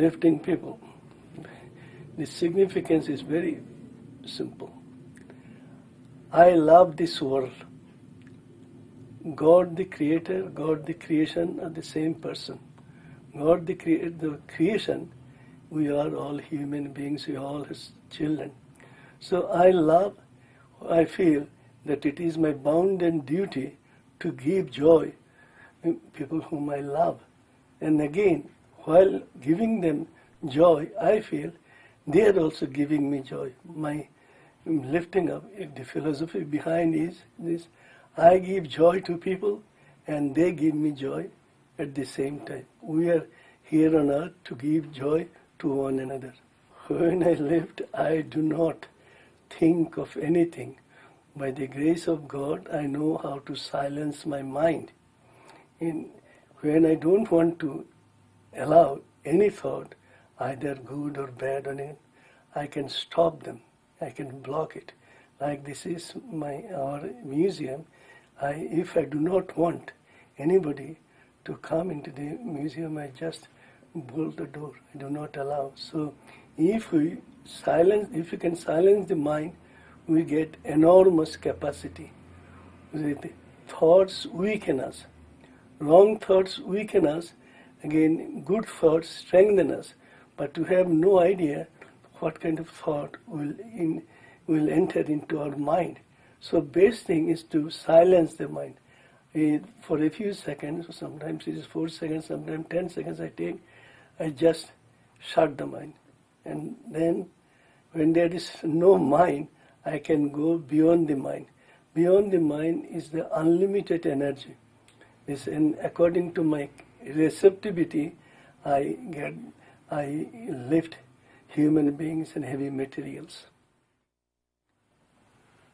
lifting people. The significance is very simple. I love this world. God the creator, God the creation are the same person. God the, crea- the creation, we are all human beings, we are all his children. So I love, I feel that it is my bounden duty to give joy to people whom I love. And again, while giving them joy, I feel they are also giving me joy. My um, lifting up, the philosophy behind is this, I give joy to people and they give me joy at the same time. We are here on earth to give joy to one another. When I lift, I do not think of anything. By the grace of God, I know how to silence my mind. In, when I don't want to allow any thought, either good or bad on it, I can stop them. I can block it. Like this is my our museum. I, if I do not want anybody to come into the museum, I just bolt the door. I do not allow. So if we silence, if we can silence the mind, we get enormous capacity. The thoughts weaken us. Wrong thoughts weaken us. Again, good thoughts strengthen us. But we have no idea what kind of thought will in, will enter into our mind. So best thing is to silence the mind. Eh, for a few seconds, sometimes it is four seconds, sometimes ten seconds I take, I just shut the mind. And then when there is no mind, I can go beyond the mind. Beyond the mind is the unlimited energy. This, and according to my receptivity, I get, I lift human beings and heavy materials.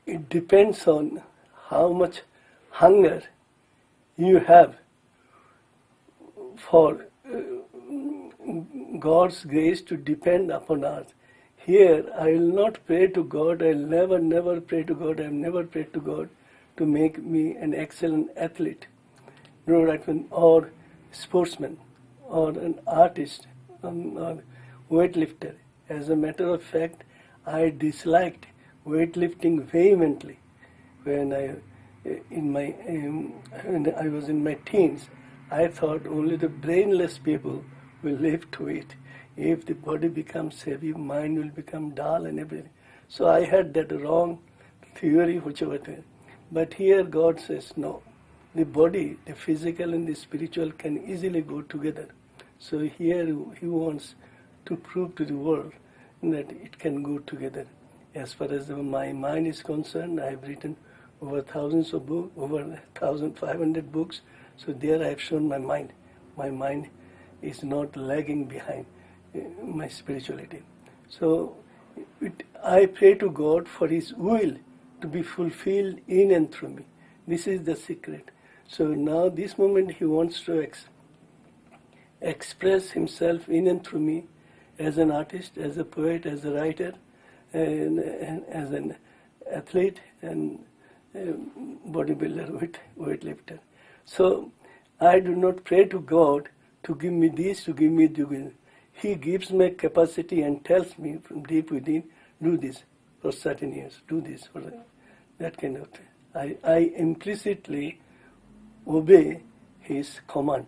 It depends on how much hunger you have for uh, God's grace to depend upon us. Here, I will not pray to God, I will never, never pray to God, I have never prayed to God to make me an excellent athlete, no, right, or sportsman, or an artist, um, or weightlifter. As a matter of fact, I disliked weightlifting vehemently when I, in my, um, when I was in my teens. I thought only the brainless people will lift weight if the body becomes heavy, mind will become dull and everything. So I had that wrong theory, whichever. But here God says no. The body, the physical and the spiritual can easily go together. So here he wants to prove to the world that it can go together. As far as my mind is concerned, I have written over thousands of books, over 1,500 books. So there I have shown my mind. My mind is not lagging behind eh, my spirituality. So it, I pray to God for His will to be fulfilled in and through me. This is the secret. So now, this moment, He wants to ex- express Himself in and through me as an artist, as a poet, as a writer, and, and as an athlete and um, bodybuilder, weight, weightlifter. So I do not pray to God to give me this, to give me that. He gives me capacity and tells me from deep within, do this for certain years, do this for that kind of thing. I, I implicitly obey his command.